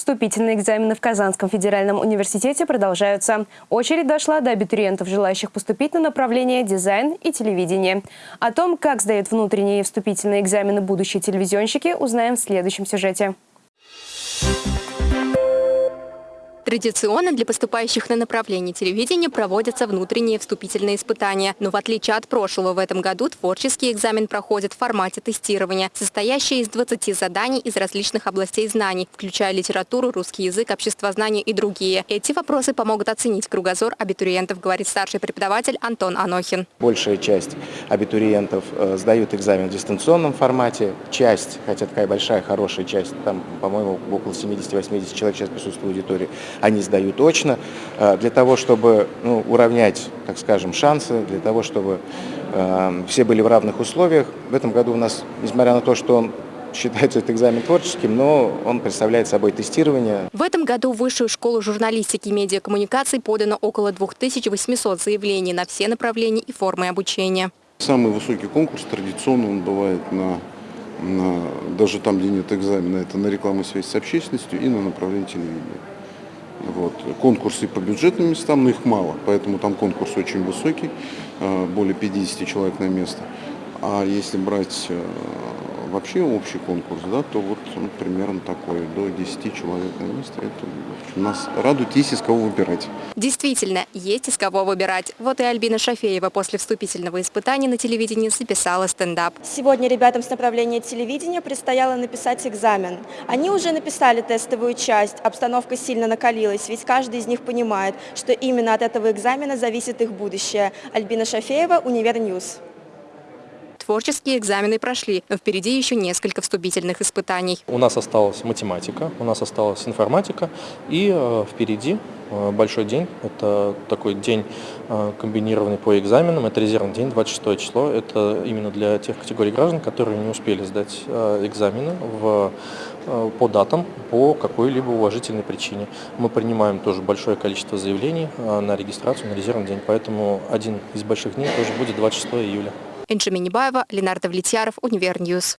Вступительные экзамены в Казанском федеральном университете продолжаются. Очередь дошла до абитуриентов, желающих поступить на направление дизайн и телевидение. О том, как сдают внутренние вступительные экзамены будущие телевизионщики, узнаем в следующем сюжете. Традиционно для поступающих на направление телевидения проводятся внутренние вступительные испытания. Но в отличие от прошлого, в этом году творческий экзамен проходит в формате тестирования, состоящий из 20 заданий из различных областей знаний, включая литературу, русский язык, обществознание и другие. Эти вопросы помогут оценить кругозор абитуриентов, говорит старший преподаватель Антон Анохин. Большая часть абитуриентов э, сдают экзамен в дистанционном формате. Часть, хотя такая большая, хорошая часть, там, по-моему, около 70-80 человек сейчас присутствует в аудитории, они сдают очно, э, для того, чтобы ну, уравнять, так скажем, шансы, для того, чтобы э, все были в равных условиях. В этом году у нас, несмотря на то, что он считается этот экзамен творческим, но он представляет собой тестирование. В этом году в Высшую школу журналистики и медиакоммуникаций подано около 2800 заявлений на все направления и формы обучения. Самый высокий конкурс традиционно он бывает на, на даже там, где нет экзамена, это на рекламу связь с общественностью и на направлении телевидения. Вот. Конкурсы по бюджетным местам, но их мало, поэтому там конкурс очень высокий, э, более 50 человек на место. А если брать э, вообще общий конкурс, да, то вот ну, примерно такой, до 10 человек на место. Это нас радует, есть из кого выбирать. Действительно, есть из кого выбирать. Вот и Альбина Шафеева после вступительного испытания на телевидении записала стендап. Сегодня ребятам с направления телевидения предстояло написать экзамен. Они уже написали тестовую часть, обстановка сильно накалилась, ведь каждый из них понимает, что именно от этого экзамена зависит их будущее. Альбина Шафеева, Univer News. Творческие экзамены прошли, но впереди еще несколько вступительных испытаний. У нас осталась математика, у нас осталась информатика и э, впереди э, большой день. Это такой день э, комбинированный по экзаменам. Это резервный день, 26 число. Это именно для тех категорий граждан, которые не успели сдать экзамены в, по датам по какой-либо уважительной причине. Мы принимаем тоже большое количество заявлений на регистрацию на резервный день, поэтому один из больших дней тоже будет 26 июля. Энже Минибаева, Ленар Давлетьяров, Univer News.